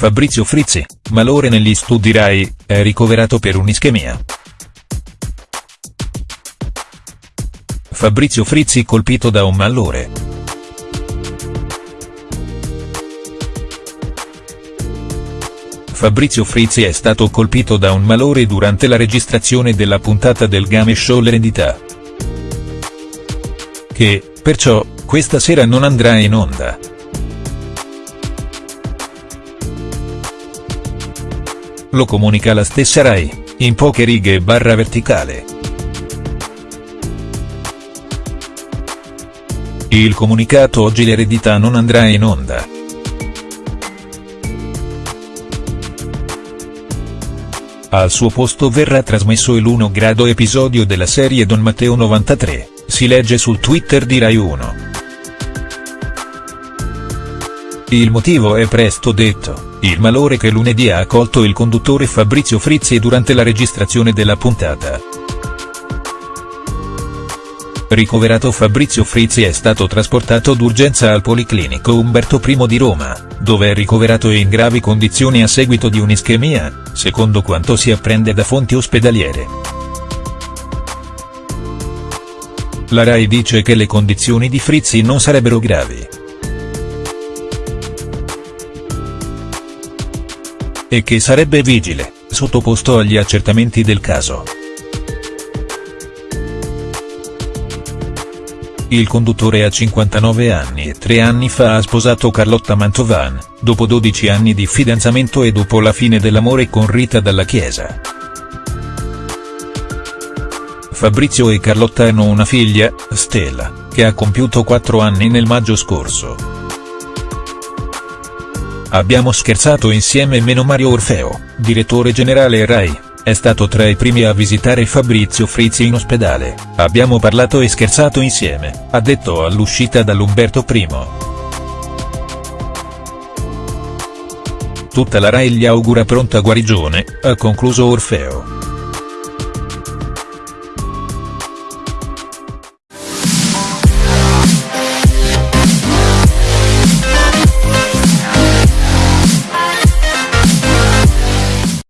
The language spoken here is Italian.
Fabrizio Frizzi, malore negli studi Rai, è ricoverato per un'ischemia. Fabrizio Frizzi colpito da un malore. Fabrizio Frizzi è stato colpito da un malore durante la registrazione della puntata del game show L'eredità. Che, perciò, questa sera non andrà in onda. Lo comunica la stessa Rai, in poche righe e barra verticale. Il comunicato oggi l'eredità non andrà in onda. Al suo posto verrà trasmesso il 1 grado episodio della serie Don Matteo 93, si legge sul Twitter di Rai 1. Il motivo è presto detto, il malore che lunedì ha accolto il conduttore Fabrizio Frizzi durante la registrazione della puntata. Ricoverato Fabrizio Frizzi è stato trasportato d'urgenza al Policlinico Umberto I di Roma, dove è ricoverato in gravi condizioni a seguito di un'ischemia, secondo quanto si apprende da fonti ospedaliere. La RAI dice che le condizioni di Frizzi non sarebbero gravi. E che sarebbe vigile, sottoposto agli accertamenti del caso. Il conduttore ha 59 anni e tre anni fa ha sposato Carlotta Mantovan, dopo 12 anni di fidanzamento e dopo la fine dell'amore con Rita Dalla Chiesa. Fabrizio e Carlotta hanno una figlia, Stella, che ha compiuto 4 anni nel maggio scorso. Abbiamo scherzato insieme meno Mario Orfeo, direttore generale Rai, è stato tra i primi a visitare Fabrizio Frizzi in ospedale, abbiamo parlato e scherzato insieme, ha detto all'uscita dall'Umberto I. Tutta la Rai gli augura pronta guarigione, ha concluso Orfeo.